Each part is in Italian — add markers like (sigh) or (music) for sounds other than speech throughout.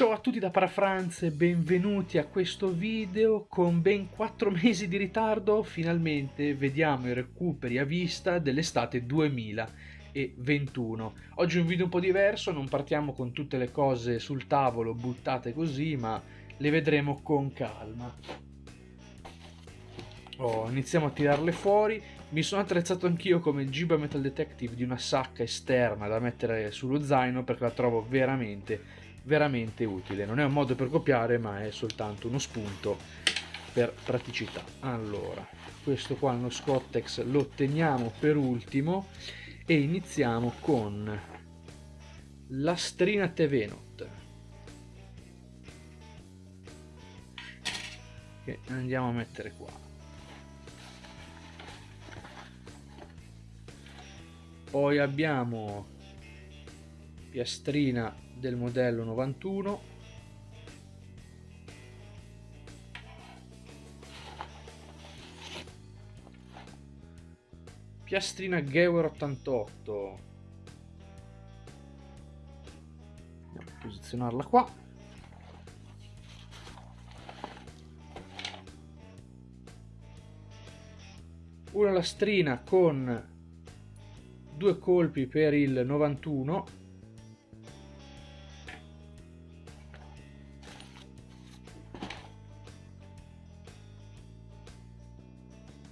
Ciao a tutti da Parafranz e benvenuti a questo video. Con ben 4 (laughs) mesi di ritardo finalmente vediamo i recuperi a vista dell'estate 2021 oggi un video un po' diverso non partiamo con tutte le cose sul tavolo buttate così ma le vedremo con calma. Oh, iniziamo a tirarle fuori. Mi sono attrezzato anch'io come Giba Metal Detective di una sacca esterna da mettere sullo zaino perché la trovo veramente veramente utile. Non è un modo per copiare ma è soltanto uno spunto per praticità. Allora questo qua lo Scottex lo teniamo per ultimo e iniziamo con l'astrina Tevenot che andiamo a mettere qua. Poi abbiamo piastrina del modello 91 piastrina Gewer 88 andiamo a posizionarla qua. Una lastrina con due colpi per il 91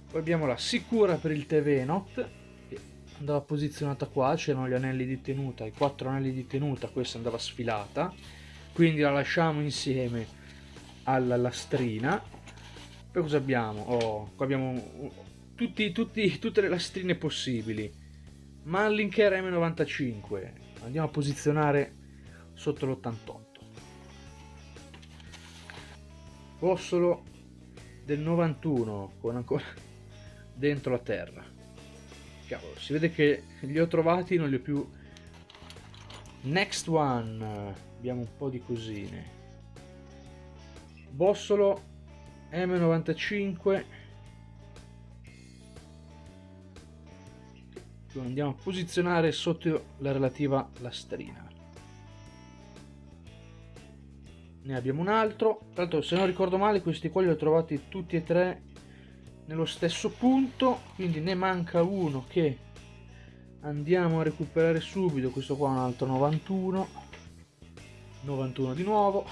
Poi abbiamo la sicura per il T-Venot, che andava posizionata qua, c'erano gli anelli di tenuta, i quattro anelli di tenuta, questa andava sfilata, quindi la lasciamo insieme alla lastrina. Poi cosa abbiamo? Oh, qua abbiamo tutti, tutti, tutte le lastrine possibili. Mallinker M95, andiamo a posizionare sotto l'88. Bossolo del 91 con ancora dentro la terra. Cavolo, si vede che li ho trovati, non li ho più... Next one, abbiamo un po' di cosine. Bossolo M95. Lo andiamo a posizionare sotto la relativa lastrina. Ne abbiamo un altro. Tra l'altro, se non ricordo male, questi qua li ho trovati tutti e tre nello stesso punto quindi ne manca uno che andiamo a recuperare subito questo qua è un altro 91 91 di nuovo.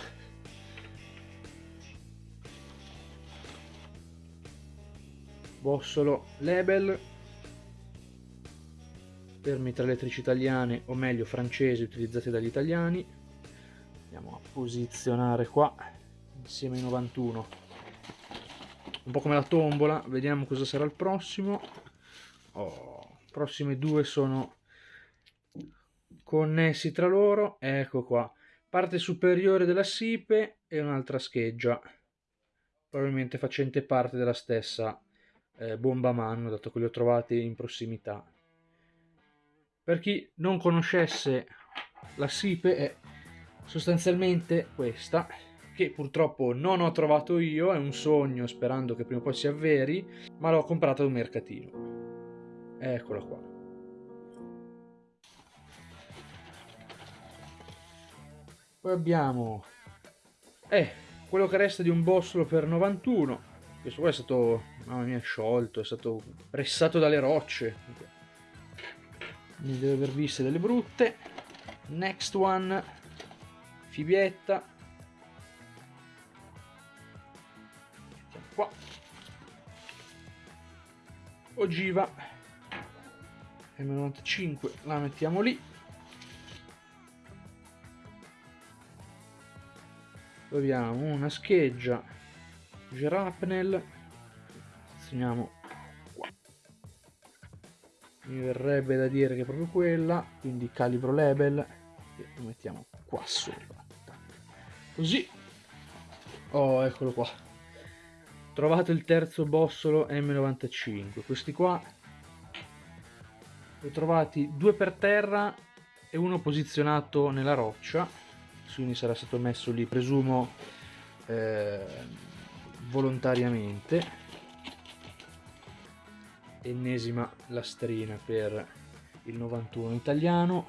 Bossolo label per mitragliatrici italiane o meglio francesi utilizzate dagli italiani. Andiamo a posizionare qua insieme ai 91 un po' come la tombola vediamo cosa sarà il prossimo. Oh, prossime due sono connessi tra loro. Ecco qua. Parte superiore della sipe e un'altra scheggia. Probabilmente facente parte della stessa eh, bomba a mano dato che li ho trovati in prossimità. Per chi non conoscesse la sipe è sostanzialmente questa che purtroppo non ho trovato io, è un sogno sperando che prima o poi si avveri, ma l'ho comprata ad un mercatino. Eccola qua. Poi abbiamo eh, quello che resta di un bossolo per 91. Questo qua è stato, mamma mia, sciolto, è stato pressato dalle rocce. Ne deve aver viste delle brutte. Next one, fibietta, qua. Ogiva. M95 la mettiamo lì. Abbiamo una scheggia. Gerapnel segniamo qua. Mi verrebbe da dire che è proprio quella quindi calibro label e lo mettiamo qua sopra. Così. Oh eccolo qua trovato il terzo bossolo M95 questi qua li ho trovati due per terra e uno posizionato nella roccia. Quindi sarà stato messo lì presumo eh, volontariamente. Ennesima lastrina per il 91 italiano.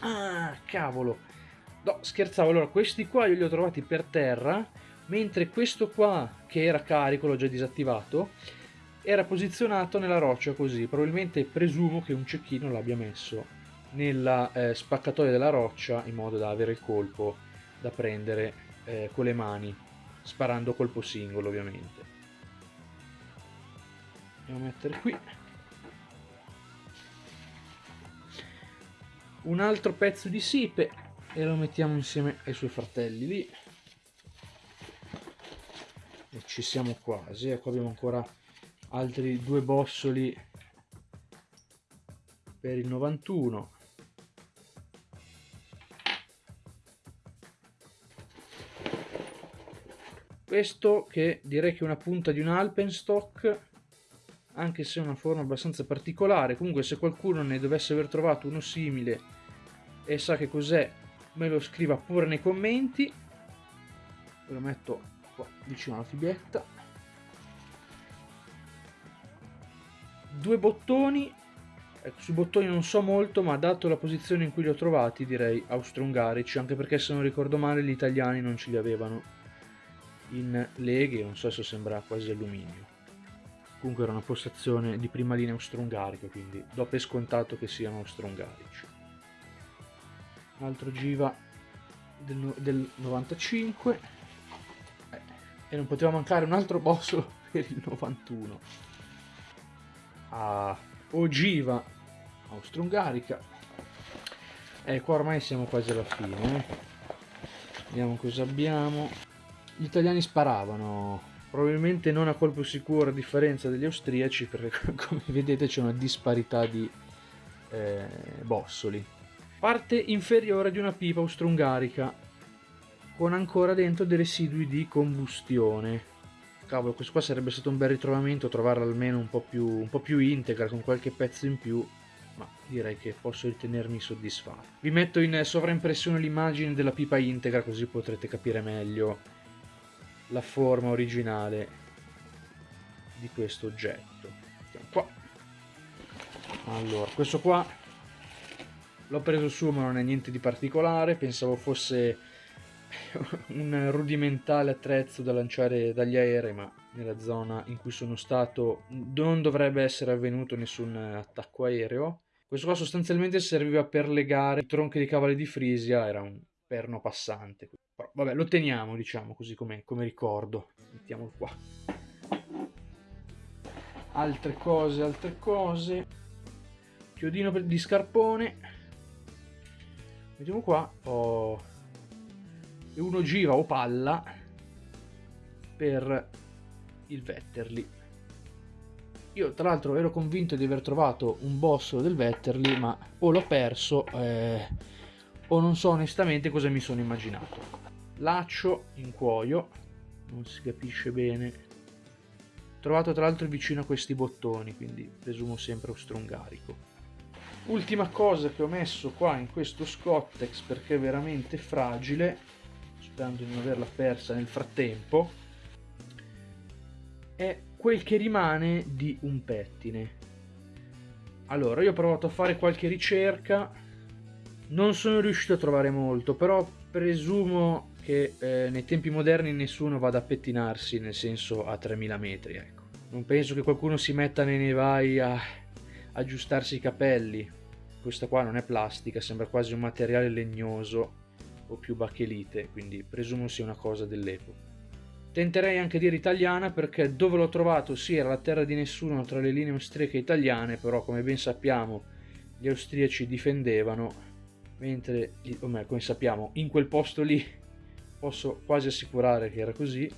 Ah, cavolo! No, scherzavo, allora questi qua io li ho trovati per terra, mentre questo qua, che era carico, l'ho già disattivato, era posizionato nella roccia così, probabilmente presumo che un cecchino l'abbia messo nella eh, spaccatoia della roccia in modo da avere il colpo da prendere eh, con le mani, sparando colpo singolo ovviamente. Andiamo a mettere qui. Un altro pezzo di sipe e lo mettiamo insieme ai suoi fratelli lì. E ci siamo quasi, ecco abbiamo ancora altri due bossoli per il 91 questo che direi che è una punta di un Alpenstock anche se è una forma abbastanza particolare. Comunque se qualcuno ne dovesse aver trovato uno simile e sa che cos'è me lo scriva pure nei commenti. Lo metto qua vicino alla fibietta due bottoni. Ecco, sui bottoni non so molto ma dato la posizione in cui li ho trovati direi austro-ungarici anche perché se non ricordo male gli italiani non ce li avevano in leghe. Non so se sembra quasi alluminio. Comunque era una postazione di prima linea austro-ungarica quindi do per scontato che siano austro-ungarici. un altro Giva del, del 95 eh, e non poteva mancare un altro boss (laughs) per il 91 a Ogiva austro-ungarica e qua ormai siamo quasi alla fine eh. vediamo cosa abbiamo. Gli italiani sparavano. Probabilmente non a colpo sicuro a differenza degli austriaci perché (laughs) come vedete c'è una disparità di eh, bossoli parte inferiore di una pipa austro-ungarica con ancora dentro dei residui di combustione. Cavolo questo qua sarebbe stato un bel ritrovamento trovarla almeno un po' più, un po più integra con qualche pezzo in più ma direi che posso ritenermi soddisfatto. Vi metto in sovraimpressione l'immagine della pipa integra così potrete capire meglio la forma originale di questo oggetto. Qua. Allora questo qua l'ho preso su ma non è niente di particolare pensavo fosse (laughs) un rudimentale attrezzo da lanciare dagli aerei, ma nella zona in cui sono stato non dovrebbe essere avvenuto nessun attacco aereo. Questo qua sostanzialmente serviva per legare i tronchi dei cavalli di Frisia, era un perno passante. Però, vabbè, lo teniamo, diciamo, così come, come ricordo. Mettiamolo qua. Altre cose, altre cose. Chiodino di scarpone. Mettiamo qua. Oh e uno gira o palla per il Vetterli. Io tra l'altro ero convinto di aver trovato un boss del Vetterli ma o l'ho perso eh, o non so onestamente cosa mi sono immaginato. Laccio in cuoio, non si capisce bene. Trovato tra l'altro vicino a questi bottoni, quindi presumo sempre austro-ungarico. Ultima cosa che ho messo qua in questo Scottex perché è veramente fragile sperando di non averla persa nel frattempo, è quel che rimane di un pettine. Allora, io ho provato a fare qualche ricerca, non sono riuscito a trovare molto, però presumo che eh, nei tempi moderni nessuno vada a pettinarsi, nel senso a 3000 metri, ecco. Non penso che qualcuno si metta nei nevai a aggiustarsi i capelli. Questa qua non è plastica, sembra quasi un materiale legnoso o più bachelite, quindi presumo sia una cosa dell'epoca. Tenterei anche dire italiana perché dove l'ho trovato sì era la terra di nessuno tra le linee austriache italiane, però come ben sappiamo gli austriaci difendevano, mentre, meglio, come sappiamo, in quel posto lì posso quasi assicurare che era così,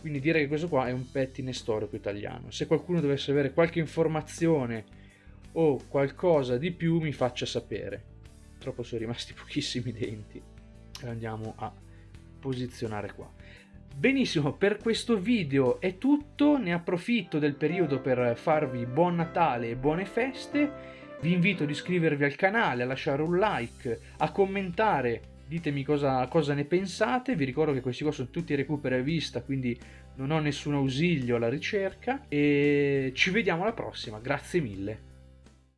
quindi direi che questo qua è un pettine storico italiano. Se qualcuno dovesse avere qualche informazione o qualcosa di più mi faccia sapere. Purtroppo sono rimasti (laughs) pochissimi denti. Andiamo a posizionare qua. Benissimo, per questo video è tutto, ne approfitto del periodo per farvi buon Natale e buone feste, vi invito ad iscrivervi al canale, a lasciare un like, a commentare, ditemi cosa, cosa ne pensate, vi ricordo che questi qua sono tutti recuperi a vista, quindi non ho nessun ausilio alla ricerca. E ci vediamo alla prossima, grazie mille.